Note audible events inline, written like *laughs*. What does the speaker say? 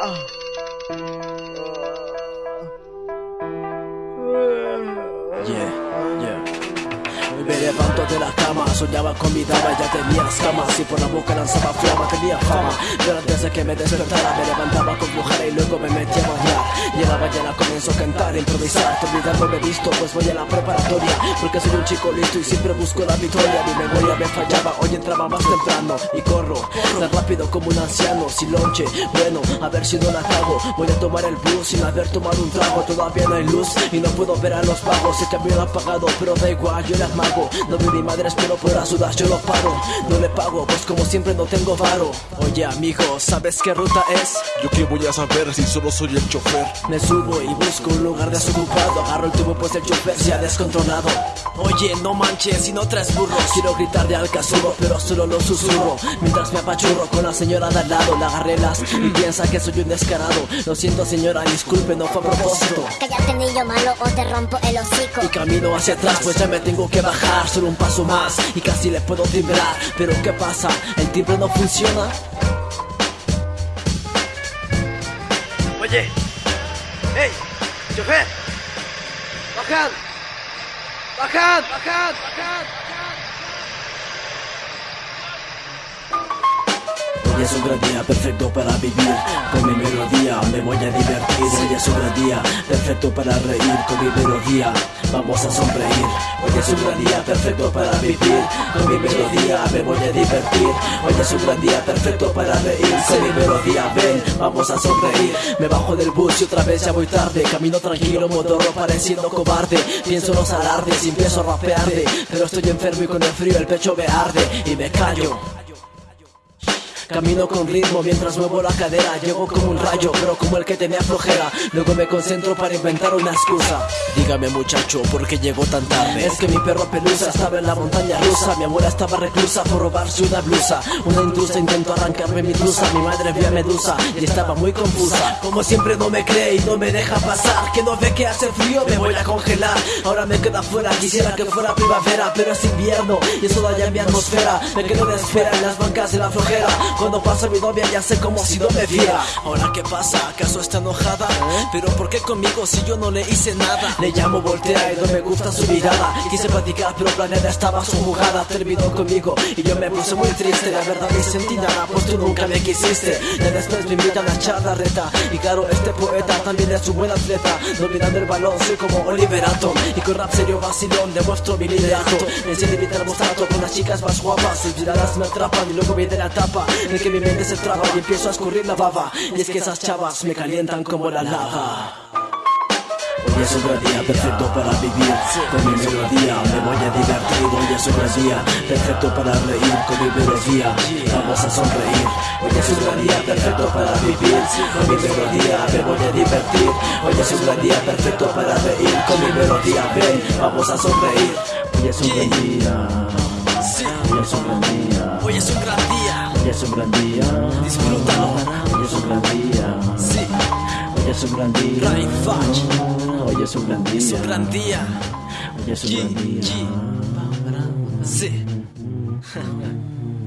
Oh. De la cama, soñaba con mi dama, ya tenía escamas y por la boca lanzaba flama, tenía fama. Pero antes de que me despertara, me levantaba con flojera y luego me metía a bañar. Y en la mañana comienzo a cantar, a improvisar, olvidando me visto, pues voy a la preparatoria. Porque soy un chico listo y siempre busco la victoria. Mi memoria me fallaba, hoy entraba más temprano y corro tan rápido como un anciano. Sin lonche, bueno, a ver si no la cago. Voy a tomar el bus sin haber tomado un trago. Todavía no hay luz y no puedo ver a los vagos. El camión apagado, pero da igual, yo las mago. No mi madre, espero por las dudas, yo lo paro. No le pago, pues como siempre no tengo varo. Oye, amigo, ¿sabes qué ruta es? Yo qué voy a saber si solo soy el chofer. Me subo y busco un lugar desocupado. Agarro el tubo, pues el chofer se ha descontrolado. Oye, no manches, si no traes burros. Quiero gritar de alcazurro, pero solo lo susurro. Mientras me apachurro con la señora de al lado, la agarré las y piensa que soy un descarado. Lo siento, señora, disculpe, no fue a propósito. Cállate niño malo o te rompo el hocico. Y camino hacia atrás, pues ya me tengo que bajar. Solo un paso más y casi le puedo timbrar. Pero ¿qué pasa? ¿El timbre no funciona? Oye, hey, chofer, bajad, bajad, bajad, bajad. Es un gran día perfecto para vivir Con mi melodía. Me voy a divertir Hoy es un gran día perfecto para reír Con mi melodía. Vamos a sonreír Hoy es un gran día perfecto para vivir Con mi melodía. Me voy a divertir Hoy es un gran día perfecto para reír Con mi melodía. Ven, vamos a sonreír Me bajo del bus y otra vez ya voy tarde. Camino tranquilo, motorro pareciendo cobarde. Pienso en los alardes y empiezo a rapearde Pero estoy enfermo y con el frío el pecho me arde Y me callo Camino con ritmo mientras muevo la cadera. Llego como un rayo, pero como el que tenía flojera. Luego me concentro para inventar una excusa. Dígame muchacho, ¿por qué llegó tan tarde? Es que mi perro pelusa estaba en la montaña rusa. Mi abuela estaba reclusa por robarse una blusa. Una intrusa intentó arrancarme mi blusa. Mi madre vio a Medusa y estaba muy confusa. Como siempre no me cree y no me deja pasar. Que no ve que hace frío, me voy a congelar. Ahora me queda fuera, quisiera que fuera primavera Pero es invierno y eso daña mi atmósfera. Me quedo de espera en las bancas de la flojera cuando pasa mi novia ya sé como si no me viera. Ahora qué pasa, ¿acaso está enojada? Pero ¿por qué conmigo si yo no le hice nada? Le llamo voltea y no me gusta su mirada. Quise platicar pero planeada estaba su jugada Terminó conmigo y yo me puse muy triste. La verdad ni sentí nada pues tú nunca me quisiste. Ya después me invitan a echar la reta Y claro este poeta también es un buen atleta. Dominando el balón soy como Oliver Atom. Y con rap serio vacilón demuestro mi liderato. Enciende mi termostato con las chicas más guapas. Sus miradas me atrapan y luego viene la tapa que mi mente se traba y empiezo a escurrir la baba. Y es que esas chavas me calientan como la lava. Hoy es un gran día perfecto para vivir. Con mi melodía me voy a divertir. Hoy es un gran día perfecto para reír Con mi melodía. Vamos a sonreír. Hoy es un gran día perfecto para vivir. Con mi melodía me voy a divertir. Hoy es un gran día perfecto para reír Con mi melodía. Ven, vamos a sonreír. Hoy es un gran día. Hoy es un gran día. Hoy es un gran es un gran día disfrútalo. Hoy es un gran día Sí, Hoy es un gran día Fudge, Hoy es un gran día es un gran día. Hoy es un gran día. Sí. *laughs*